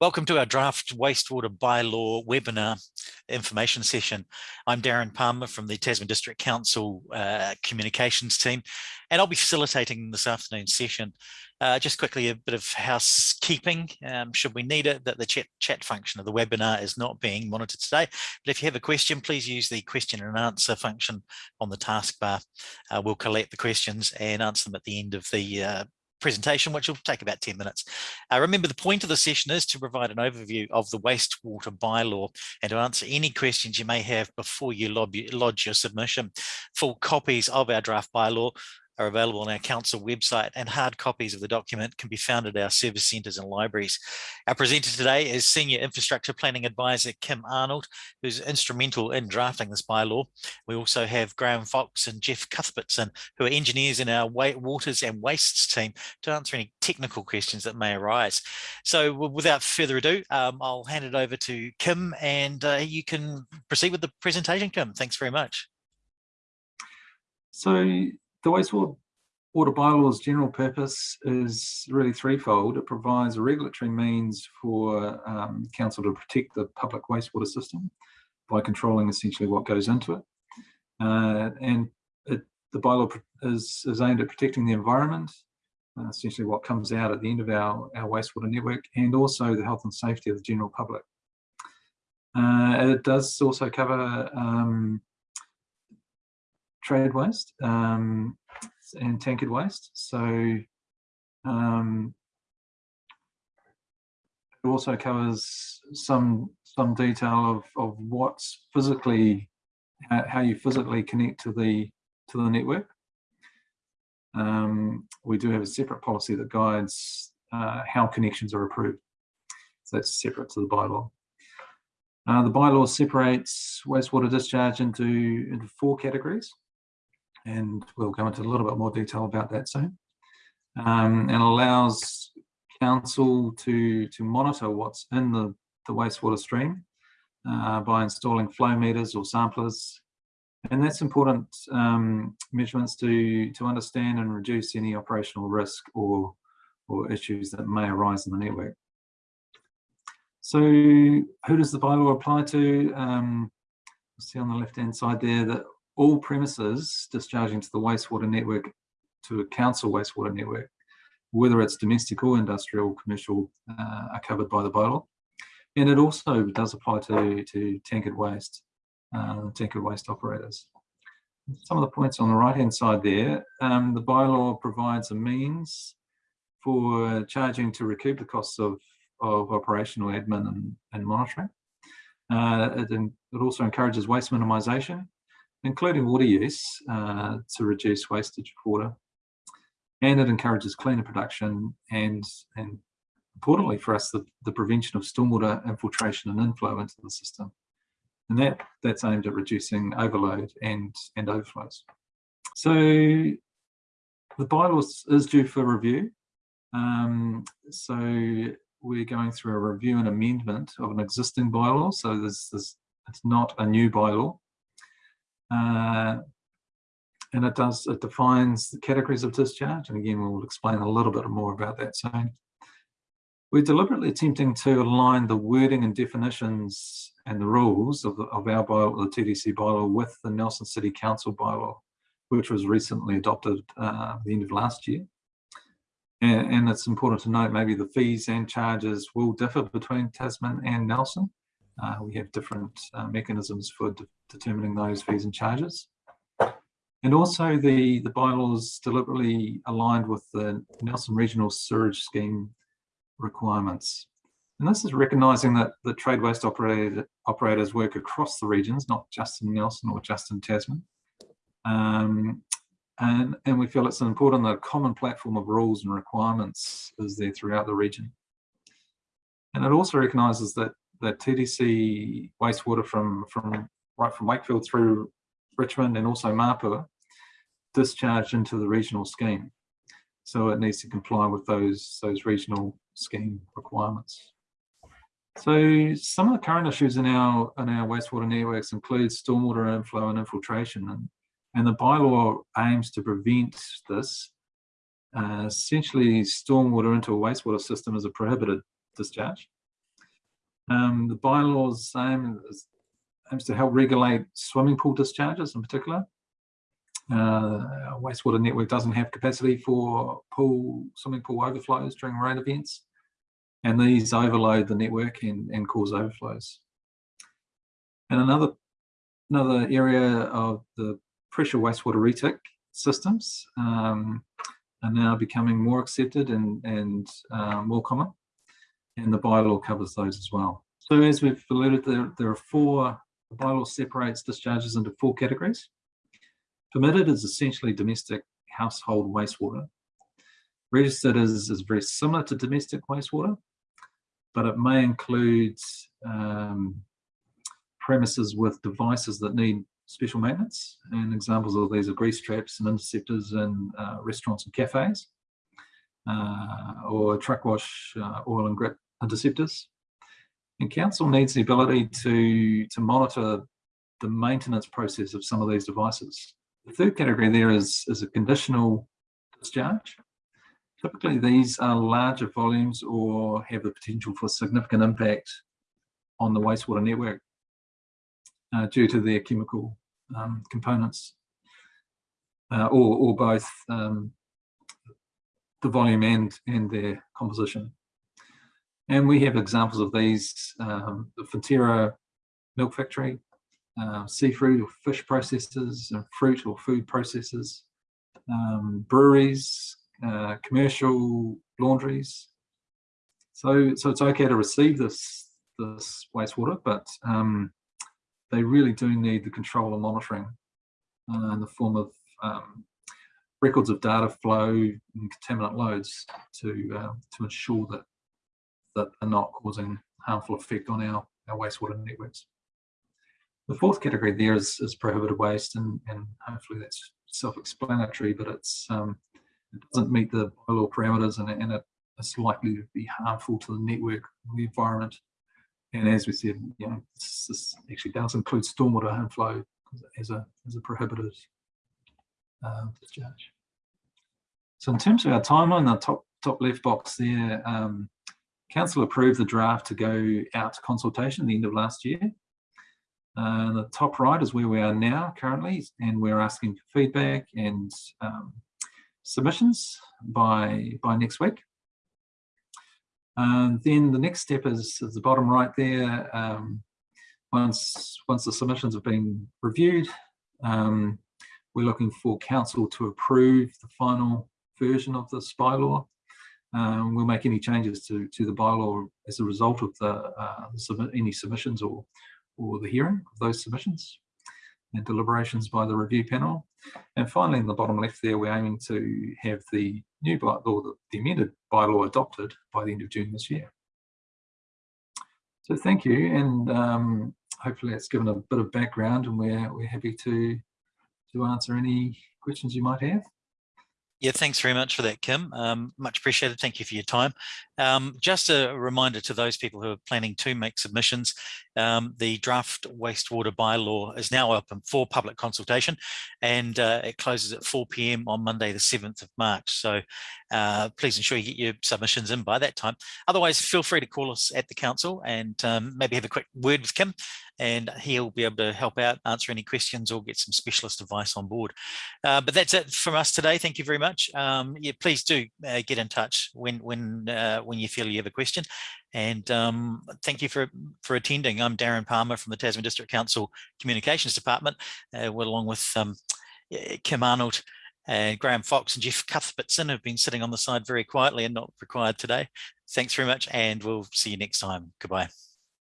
Welcome to our draft wastewater bylaw webinar information session. I'm Darren Palmer from the Tasman District Council uh, communications team, and I'll be facilitating this afternoon's session. Uh, just quickly, a bit of housekeeping, um, should we need it, that the chat, chat function of the webinar is not being monitored today. But if you have a question, please use the question and answer function on the taskbar. Uh, we'll collect the questions and answer them at the end of the uh, presentation, which will take about 10 minutes. Uh, remember, the point of the session is to provide an overview of the wastewater bylaw and to answer any questions you may have before you lodge your submission. Full copies of our draft bylaw are available on our council website and hard copies of the document can be found at our service centres and libraries. Our presenter today is Senior Infrastructure Planning Advisor Kim Arnold, who's instrumental in drafting this bylaw. We also have Graham Fox and Jeff Cuthbertson, who are engineers in our waters and wastes team to answer any technical questions that may arise. So without further ado, um, I'll hand it over to Kim and uh, you can proceed with the presentation, Kim. Thanks very much. So the wastewater water bylaw's general purpose is really threefold. It provides a regulatory means for um, council to protect the public wastewater system by controlling essentially what goes into it. Uh, and it, the bylaw is, is aimed at protecting the environment, uh, essentially what comes out at the end of our, our wastewater network, and also the health and safety of the general public. Uh, it does also cover um, trade waste um, and tankered waste. So um, it also covers some some detail of of what's physically how you physically connect to the to the network. Um, we do have a separate policy that guides uh, how connections are approved. So that's separate to the bylaw. Uh, the bylaw separates wastewater discharge into, into four categories and we'll go into a little bit more detail about that soon. Um, and allows council to, to monitor what's in the, the wastewater stream uh, by installing flow meters or samplers. And that's important um, measurements to, to understand and reduce any operational risk or, or issues that may arise in the network. So who does the bylaw apply to? Um, see on the left hand side there that all premises discharging to the wastewater network, to a council wastewater network, whether it's domestic or industrial, commercial, uh, are covered by the bylaw. And it also does apply to, to tankered waste, uh, tankered waste operators. Some of the points on the right-hand side there, um, the bylaw provides a means for charging to recoup the costs of, of operational admin and, and monitoring. Uh, it, it also encourages waste minimisation including water use uh, to reduce wastage of water. And it encourages cleaner production and, and importantly for us, the, the prevention of stormwater infiltration and inflow into the system. And that, that's aimed at reducing overload and, and overflows. So the bylaw is due for review. Um, so we're going through a review and amendment of an existing bylaw. So there's, there's, it's not a new bylaw. Uh, and it does, it defines the categories of discharge. And again, we'll explain a little bit more about that soon. We're deliberately attempting to align the wording and definitions and the rules of, the, of our bylaw, the TDC bylaw, with the Nelson City Council bylaw, which was recently adopted uh, the end of last year. And, and, it's important to note maybe the fees and charges will differ between Tasman and Nelson. Uh, we have different uh, mechanisms for de determining those fees and charges. And also the, the bylaws deliberately aligned with the Nelson Regional Sewerage Scheme requirements. And this is recognising that the trade waste operator, operators work across the regions, not just in Nelson or just in Tasman. Um, and, and we feel it's important that a common platform of rules and requirements is there throughout the region. And it also recognises that the TDC wastewater from, from right from Wakefield through Richmond and also Mapua discharged into the regional scheme. So it needs to comply with those, those regional scheme requirements. So some of the current issues in our in our wastewater networks include stormwater inflow and infiltration, and, and the bylaw aims to prevent this. Uh, essentially, stormwater into a wastewater system is a prohibited discharge. Um, the bylaws aim aims to help regulate swimming pool discharges in particular. Uh, wastewater network doesn't have capacity for pool swimming pool overflows during rain events, and these overload the network and, and cause overflows. And another another area of the pressure wastewater retic systems um, are now becoming more accepted and, and uh, more common, and the bylaw covers those as well. So as we've alluded, there, there are four, the bylaw separates discharges into four categories. Permitted is essentially domestic household wastewater. Registered is, is very similar to domestic wastewater, but it may include um, premises with devices that need special maintenance. And examples of these are grease traps and interceptors in uh, restaurants and cafes, or truck wash uh, oil and grit interceptors. And council needs the ability to, to monitor the maintenance process of some of these devices. The third category there is, is a conditional discharge. Typically, these are larger volumes or have the potential for significant impact on the wastewater network uh, due to their chemical um, components uh, or, or both um, the volume and, and their composition. And we have examples of these, um, the Fonterra milk factory, uh, seafood or fish processors, and fruit or food processors, um, breweries, uh, commercial laundries. So, so it's okay to receive this this wastewater, but um, they really do need the control and monitoring uh, in the form of um, records of data flow and contaminant loads to uh, to ensure that that are not causing harmful effect on our, our wastewater networks. The fourth category there is, is prohibited waste, and, and hopefully that's self-explanatory, but it's um, it doesn't meet the bylaw parameters, and, and it, it's likely to be harmful to the network, the environment, and as we said, you know, this, this actually does include stormwater inflow as a as a prohibited uh, discharge. So in terms of our timeline, the top top left box there, um, council approved the draft to go out to consultation at the end of last year. Uh, the top right is where we are now currently, and we're asking for feedback and um, submissions by by next week. And then the next step is, is the bottom right there. Um, once, once the submissions have been reviewed, um, we're looking for council to approve the final version of this bylaw. Um, we'll make any changes to, to the bylaw as a result of the, uh, any submissions or, or the hearing of those submissions and deliberations by the review panel. And finally, in the bottom left there, we're aiming to have the new bylaw, the, the amended bylaw adopted by the end of June this year. So thank you, and um, hopefully that's given a bit of background, and we're we're happy to to answer any questions you might have. Yeah, thanks very much for that, Kim. Um, much appreciated. Thank you for your time. Um, just a reminder to those people who are planning to make submissions, um, the draft wastewater bylaw is now open for public consultation and uh, it closes at 4 p.m. on Monday, the 7th of March. So uh, please ensure you get your submissions in by that time. Otherwise, feel free to call us at the council and um, maybe have a quick word with Kim and he'll be able to help out, answer any questions or get some specialist advice on board. Uh, but that's it from us today. Thank you very much. Um, yeah, please do uh, get in touch when when uh, when you feel you have a question. And um, thank you for for attending. I'm Darren Palmer from the Tasman District Council Communications Department, uh, along with um, Kim Arnold. and Graham Fox and Jeff Cuthbertson have been sitting on the side very quietly and not required today. Thanks very much and we'll see you next time. Goodbye.